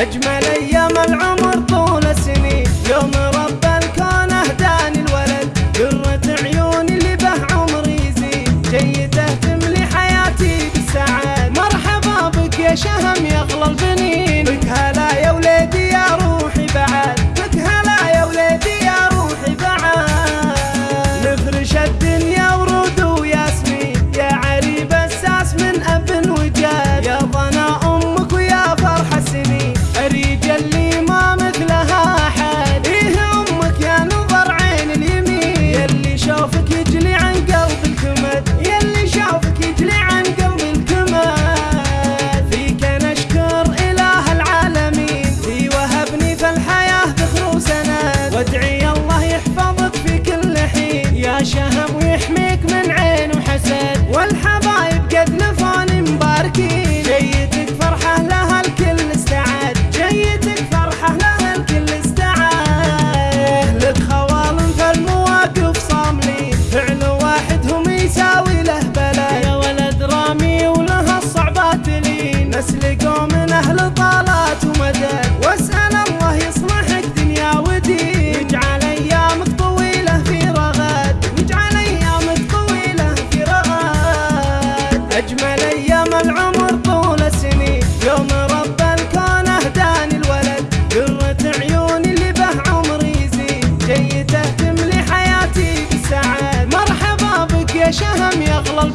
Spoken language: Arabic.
أجمل أيام العمر طول السنين. يوم رب الكون أهداني الولد قرة عيوني اللي به عمري يزيد جيته تملي حياتي بالسعادة. مرحبا بك يا شهم يا أغلى البنين. بك هلا Aja علي العمر طول السنين يوم رب الكون أهداني الولد قرة عيوني اللي به عمري يزيد جيته تملي حياتي بالسعادة مرحبا بك يا شهم يا اغلى